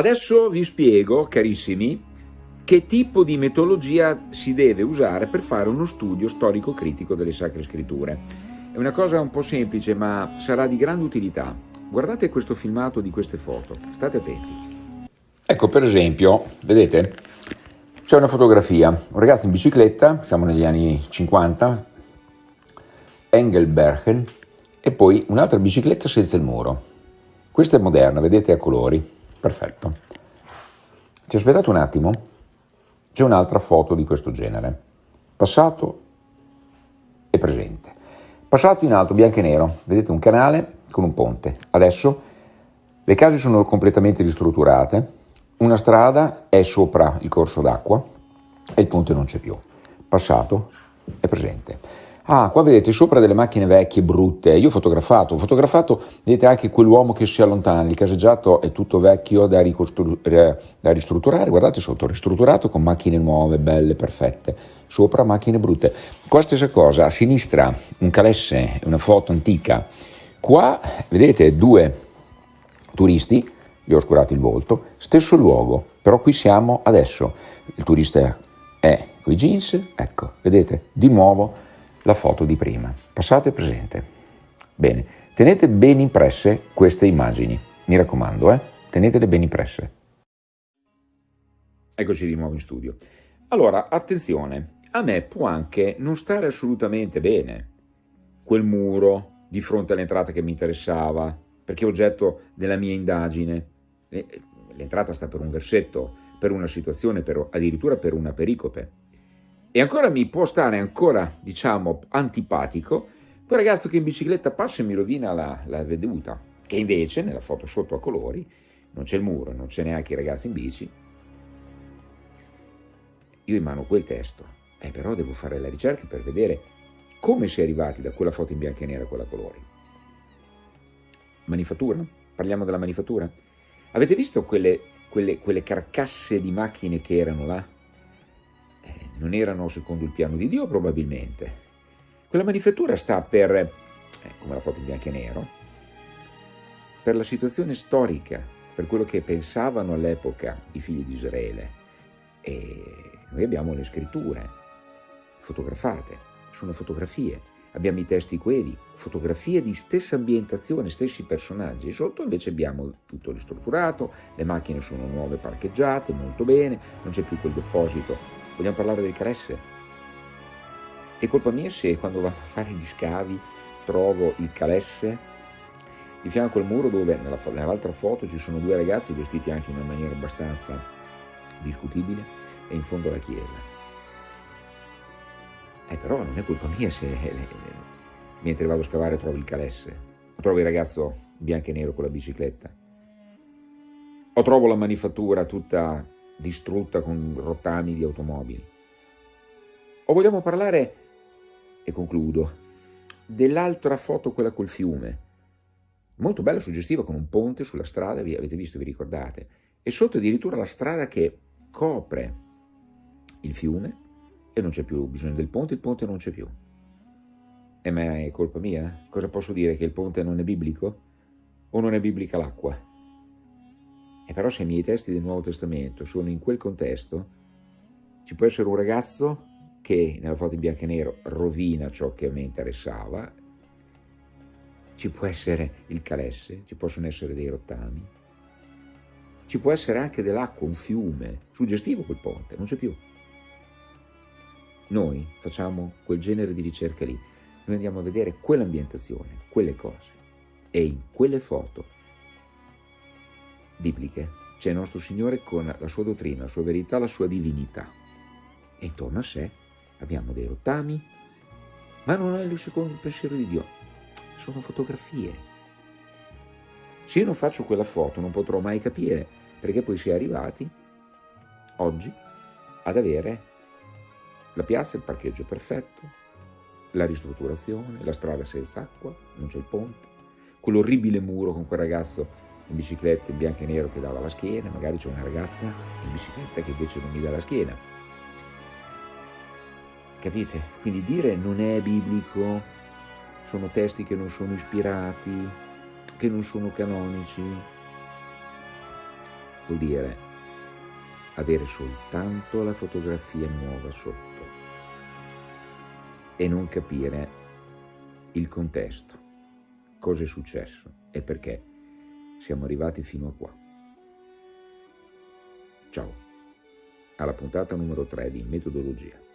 Adesso vi spiego, carissimi, che tipo di metodologia si deve usare per fare uno studio storico-critico delle Sacre Scritture. È una cosa un po' semplice, ma sarà di grande utilità. Guardate questo filmato di queste foto, state attenti. Ecco, per esempio, vedete, c'è una fotografia, un ragazzo in bicicletta, siamo negli anni 50, Engelbergen, e poi un'altra bicicletta senza il muro. Questa è moderna, vedete a colori, perfetto. Ci aspettate un attimo, c'è un'altra foto di questo genere, passato e presente. Passato in alto, bianco e nero, vedete un canale con un ponte. Adesso le case sono completamente ristrutturate, una strada è sopra il corso d'acqua e il ponte non c'è più. Passato è presente. Ah, qua vedete sopra delle macchine vecchie, brutte. Io ho fotografato, ho fotografato, vedete anche quell'uomo che si allontana. Il caseggiato è tutto vecchio da, da ristrutturare. Guardate sotto, ristrutturato con macchine nuove, belle, perfette. Sopra macchine brutte. Qua stessa cosa, a sinistra un calesse, una foto antica. Qua vedete due turisti gli ho oscurato il volto, stesso luogo, però qui siamo adesso, il turista è con i jeans, ecco, vedete, di nuovo la foto di prima, passato e presente. Bene, tenete ben impresse queste immagini, mi raccomando, eh? tenetele ben impresse. Eccoci di nuovo in studio. Allora, attenzione, a me può anche non stare assolutamente bene quel muro di fronte all'entrata che mi interessava, perché è oggetto della mia indagine, l'entrata sta per un versetto, per una situazione, per, addirittura per una pericope. E ancora mi può stare ancora, diciamo, antipatico quel ragazzo che in bicicletta passa e mi rovina la, la veduta, che invece nella foto sotto a colori non c'è il muro, non c'è neanche i ragazzi in bici. Io in mano quel testo, eh, però devo fare la ricerca per vedere come si è arrivati da quella foto in bianco e nero a quella colori. Manifattura? Parliamo della manifattura? Avete visto quelle, quelle, quelle carcasse di macchine che erano là? Non erano secondo il piano di Dio probabilmente. Quella manifattura sta per, eh, come la foto in bianco e nero, per la situazione storica, per quello che pensavano all'epoca i figli di Israele. E noi abbiamo le scritture fotografate, sono fotografie abbiamo i testi quevi, fotografie di stessa ambientazione, stessi personaggi, sotto invece abbiamo tutto ristrutturato, le macchine sono nuove parcheggiate, molto bene, non c'è più quel deposito. Vogliamo parlare del Cresse? È colpa mia se quando vado a fare gli scavi trovo il calesse di fianco al muro dove nell'altra foto ci sono due ragazzi vestiti anche in una maniera abbastanza discutibile e in fondo alla chiesa. Eh però non è colpa mia se eh, mentre vado a scavare trovo il calesse, o trovo il ragazzo bianco e nero con la bicicletta, o trovo la manifattura tutta distrutta con rottami di automobili. O vogliamo parlare, e concludo, dell'altra foto, quella col fiume, molto bella, suggestiva, con un ponte sulla strada, vi avete visto, vi ricordate, e sotto addirittura la strada che copre il fiume, e non c'è più bisogno del ponte, il ponte non c'è più. E ma è colpa mia? Cosa posso dire? Che il ponte non è biblico? O non è biblica l'acqua? E però se i miei testi del Nuovo Testamento sono in quel contesto, ci può essere un ragazzo che nella foto in bianco e nero rovina ciò che a me interessava, ci può essere il calesse, ci possono essere dei rottami, ci può essere anche dell'acqua, un fiume, suggestivo quel ponte, non c'è più. Noi facciamo quel genere di ricerca lì, noi andiamo a vedere quell'ambientazione, quelle cose. E in quelle foto bibliche c'è il nostro Signore con la sua dottrina, la sua verità, la sua divinità. E intorno a sé abbiamo dei rottami, ma non è il secondo pensiero di Dio, sono fotografie. Se io non faccio quella foto non potrò mai capire perché poi si è arrivati oggi ad avere la piazza il parcheggio perfetto, la ristrutturazione, la strada senza acqua, non c'è il ponte, quell'orribile muro con quel ragazzo in bicicletta in bianco e nero che dava la schiena, magari c'è una ragazza in bicicletta che invece non mi dà la schiena. Capite? Quindi dire non è biblico, sono testi che non sono ispirati, che non sono canonici. vuol dire avere soltanto la fotografia nuova sotto e non capire il contesto, cosa è successo e perché siamo arrivati fino a qua. Ciao, alla puntata numero 3 di Metodologia.